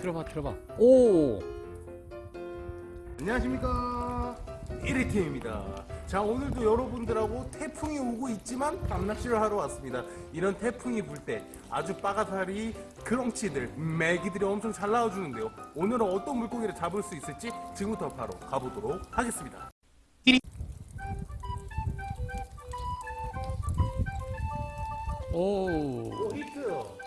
들어봐 들어봐. 오. 안녕하십니까. 1위팀입니다. 자 오늘도 여러분들하고 태풍이 오고 있지만 밤낚시를 하러 왔습니다. 이런 태풍이 불 때 아주 빠가사리 그렁치들 메기들이 엄청 잘 나와주는데요. 오늘은 어떤 물고기를 잡을 수 있을지 지금부터 바로 가보도록 하겠습니다. 오. 오 히트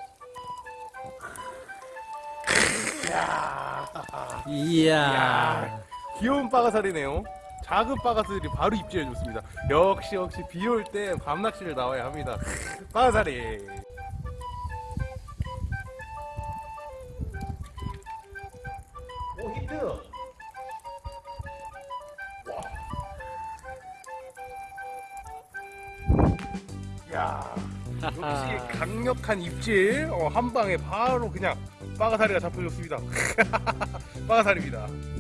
이야. 야, 귀여운 빠가사리네요. 작은 빠가사리들이 바로 입질해 줬습니다. 역시 역시 비 올 때 밤낚시를 나와야 합니다. 빠가사리. 역시 강력한 입질 어, 한 방에 바로 그냥 빠가사리가 잡혀줬습니다. 빠가사리입니다.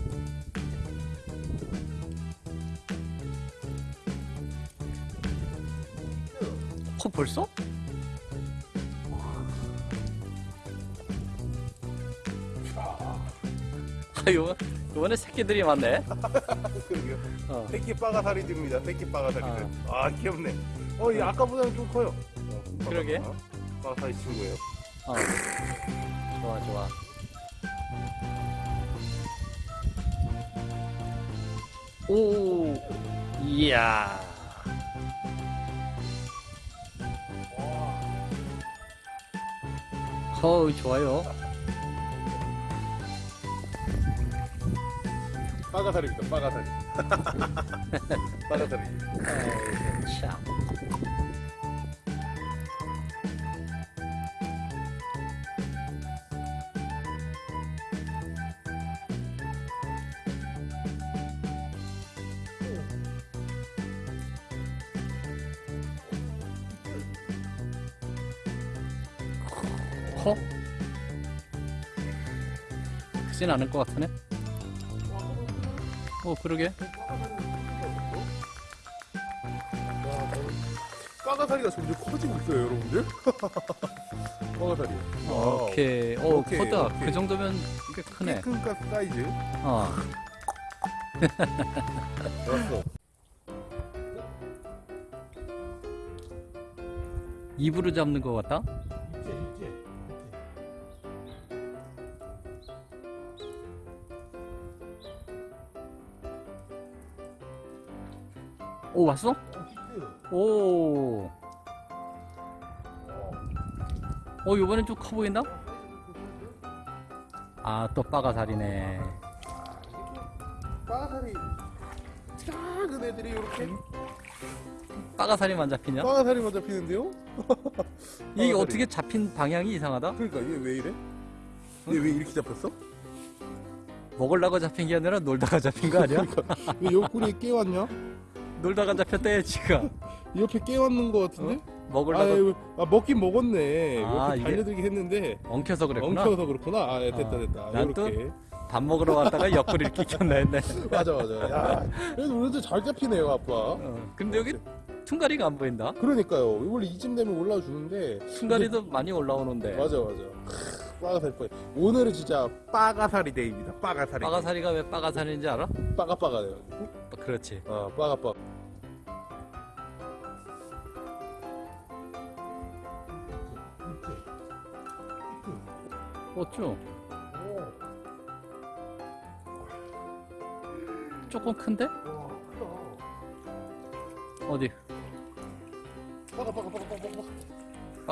코 벌써? 아 요, 요번에 새끼들이 많네. 어. 새끼 빠가사리들입니다. 새끼 빠가사리들. 아, 귀엽네. 어, 이 아까보다는 좀 커요. 어, 그러게. 빠가사리 친구예요. 어. 좋아 좋아 오 이야 어우 좋아요 빠가사리입니다. 빠가사리. 빠가사리. 커? 크진 않을 것 같으네. 어, 그러게. 빠가사리가 점점 커지고 있어요, 여러분들. 빠가사리. 오케이. 오, 아, 오케이, 커다. 오케이. 그 정도면 꽤 크네. 큰 가- 사이즈. 어. 좋았어. 입으로 잡는 것 같다? 오, 왔어? 오. 어, 요번엔 좀 커 보인다? 아, 또 빠가살이네. 빠가사리. 작은 애들이 이렇게 빠가살이만 잡히냐? 빠가사리만 잡히는데요? 이게. 어떻게 잡힌 방향이 이상하다? 그러니까 얘 왜 이래? 얘 왜 이렇게 잡혔어? 먹으려고 잡힌 게 아니라 놀다가 잡힌 거 아니야? 왜 옆구리에 깨왔냐? 놀다가 잡혔대, 지금. 옆에 깨왔는 거 같은데? 먹으려고 아유, 아, 먹긴 먹었네. 아, 옆에 달려들긴 했는데 엉켜서 그랬구나. 엉켜서 그렇구나. 아, 예, 됐다 아, 됐다. 난 또- 이렇게. 밥 먹으러 왔다가 옆구리를 끼쳤나 했네. 맞아 맞아. 야, 그래도 오늘도 잘 잡히네요, 아빠. 어, 근데 여기 퉁가리가 안 보인다. 그러니까요. 원래 이쯤 되면 올라와 주는데. 퉁가리도 많이 올라오는데. 맞아 맞아. 크, 빠가사리 뻔. 오늘은 진짜 빠가사리 day입니다. 빠가사리. 빠가사리가 왜 빠가살인지 알아? 빠가빠가네요. 그렇지. 어, 빠가빠. 어쭈? 조금 큰데? 어디? 빠가 빠가 빠가 빠가. 빠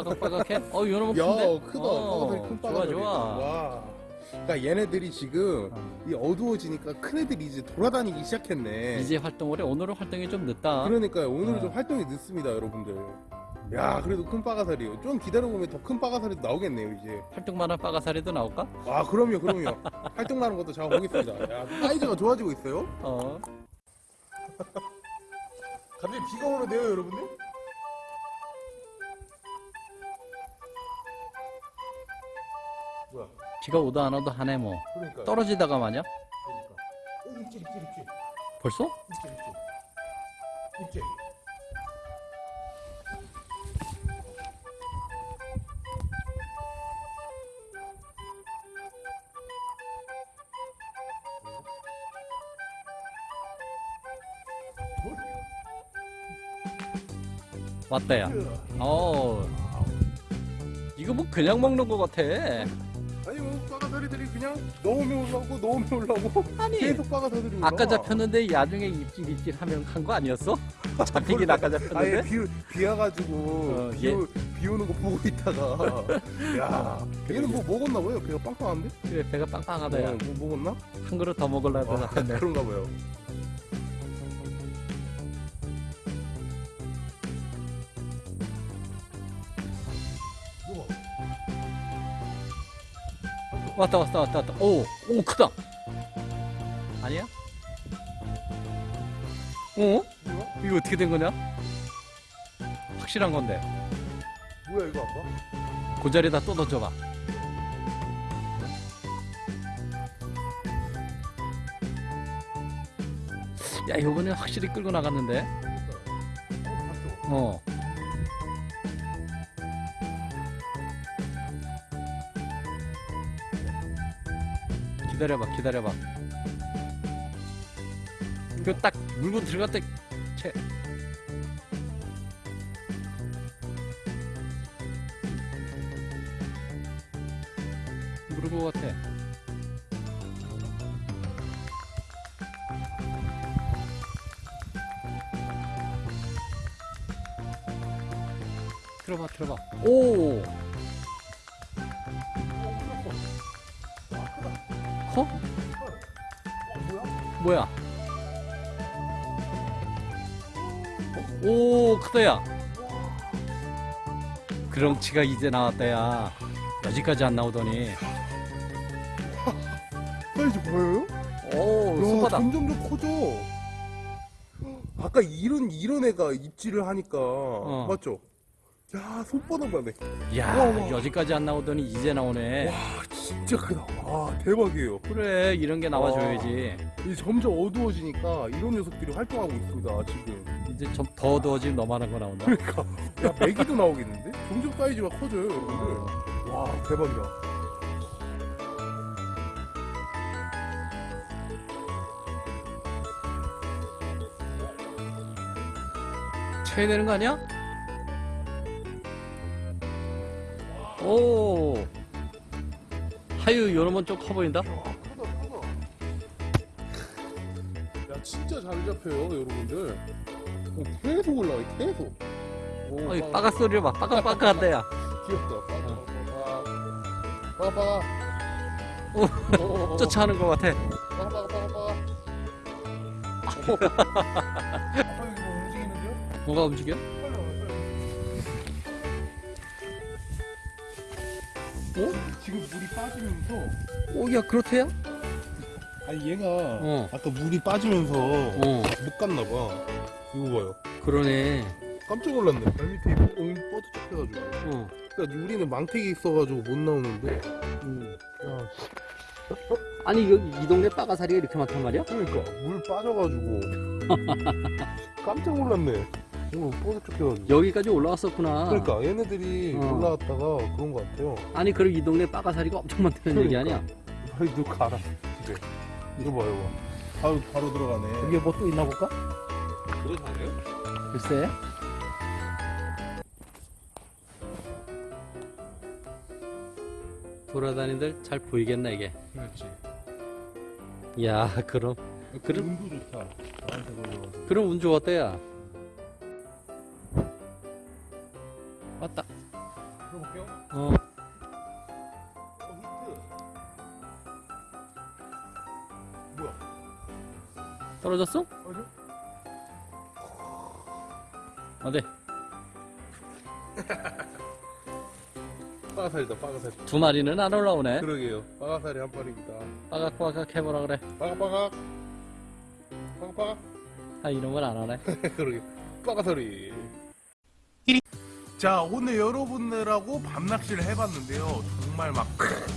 각빠각해? 어, 이놈은 야, 큰데? 크다. 어, 빠가사리 큰 좋아, 빠가사리. 좋아. 와. 그러니까 얘네들이 지금 어. 이 어두워지니까 큰 애들이 이제 돌아다니기 시작했네. 이제 활동을 해. 오늘은 활동이 좀 늦다. 그러니까요. 오늘은 어. 좀 활동이 늦습니다, 여러분들. 야, 그래도 큰 빠가사리요. 좀 기다려보면 더 큰 빠가사리도 나오겠네요, 이제. 활동만한 빠가사리도 나올까? 아, 그럼요, 그럼요. 활동하는 것도 잡아보겠습니다. 야, 사이즈가 좋아지고 있어요. 어. 갑자기 비가 오는데요, 여러분들? 뭐야? 비가 오도 안 오도 하네 뭐. 그러니까. 떨어지다가 마냐? 그러니까. 어, 입질 입질 입질. 벌써? 입질 입질. 입질. 왔다야. 어. 이거 뭐 그냥 먹는 거 같아. 빠가사리들이 그냥 넣으면 올라오고 넣으면 올라오고 아니. 계속 빠가사리들이 아까. 잡혔는데 야중에 입질 입질 하면 한 거 아니었어? 잡히긴 아까 아예 잡혔는데. 비, 비 와가지고 어, 비, 얘- 오- 비 오는 거 보고 있다가 야 얘는 뭐 먹었나 봐요 배가 빵빵한데? 그래 배가 빵빵하다 야. 어, 뭐 먹었나? 한 그릇 더 먹으려고 아, 잡혔네. 그런가 봐요 왔다 왔다 왔다 왔다. 오, 오 크다. 아니야? 어? 뭐야? 이거 어떻게 된 거냐? 확실한 건데. 뭐야 이거 아빠? 그 자리에다 또 던져봐. 야, 이번에 확실히 끌고 나갔는데. 어, 기다려봐, 기다려봐. 그딱 물고 들어갈 때, 채. 모르고 같아. 들어봐, 들어봐. 오! 어, 뭐야? 뭐야? 오, 크다, 야. 그렁치가 이제 나왔다, 야. 여기까지 안 나오더니. 사이즈 보여요? 오, 야, 손바닥. 점점 더 커져. 아까 이런 이런 애가 입질을 하니까 맞죠? 야 손바닥 만 해. 야. 여기까지 안 나오더니 이제 나오네. 와 진짜 크다. 와 대박이에요. 그래, 이런 게 나와줘야지. 이 점점 어두워지니까 이런 녀석들이 활동하고 있습니다 지금. 이제 좀 더 어두워지면 너만한 거 나온다. 그러니까 야 메기도 나오겠는데? 점점 사이즈가 커져요 여러분들. 와 대박이다. 쳐야 되는 거 아니야? 오. 하유, 요놈은 좀커 보인다? 야 크다 크다. 야 진짜 잘 잡혀요 여러분들. 어, 계속 올라와 계속. 오, 어이, 빠가- 빠가 소리 봐. 빠가 빠가한데, 야. 귀엽다. 빠가 빠가 오, 빠가. 쫓아하는 거 같아. 빠가 빠가 빠가 빠가. 아빠 이거 뭐 움직이는데요? 뭐가 움직여? 어? 지금 물이 빠지면서 오, 야, 그렇대요? 아니 얘가 어. 아까 물이 빠지면서 어, 못 갔나 봐. 이거 봐요. 그러네. 깜짝 놀랐네. 발 밑에 엉 뻗어쩍 해가지고. 어. 그러니까 우리는 망태기 있어가지고 못 나오는데. 음. 야, 아니, 여기 이 동네 빠가사리가 이렇게 많단 말이야? 그러니까 물 빠져가지고 깜짝 놀랐네. 해가지고. 여기까지 올라왔었구나. 그러니까 얘네들이 어. 올라왔다가 그런 것 같아요. 아니, 그럼 이 동네 빠가사리가 엄청 많다는 얘기 그러니까. 아니야? 빨리 누 가라 집에. 이거 봐요. 이거. 바로 바로 들어가네. 여기 뭐 또 있나 볼까? 그거 잘해요? 글쎄. 돌아다니들 잘 보이겠나 이게? 그렇지. 야 그럼 그럼 운도 좋다. 그럼 운 좋았다 야. 왔다. 들어볼게요. 어 어, 히트. 뭐야? 떨어졌어? 어디? 어디? 빠가살이다, 빠가살. 두 마리는 안 올라오네. 그러게요. 빠가살이 한 마리입니다. 빠각빠각 해보라 그래. 빠가빠가. 빠가빠가. 아 이놈은 안 하네. 그러게. 빠가살이. 자, 오늘 여러분들하고 밤낚시를 해봤는데요. 정말 막,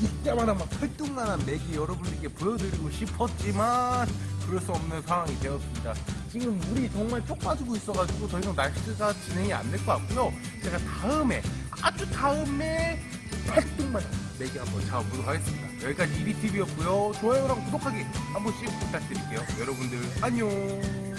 이때마다 막 활동만한 맥이 여러분들께 보여드리고 싶었지만, 그럴 수 없는 상황이 되었습니다. 지금 물이 정말 쪽 빠지고 있어가지고 더 이상 날씨가 진행이 안 될 것 같고요. 제가 다음에, 아주 다음에, 활동만한 맥이 한번 잡아보도록 하겠습니다. 여기까지 이리TV였고요. 좋아요랑 구독하기 한 번씩 부탁드릴게요. 여러분들, 안녕!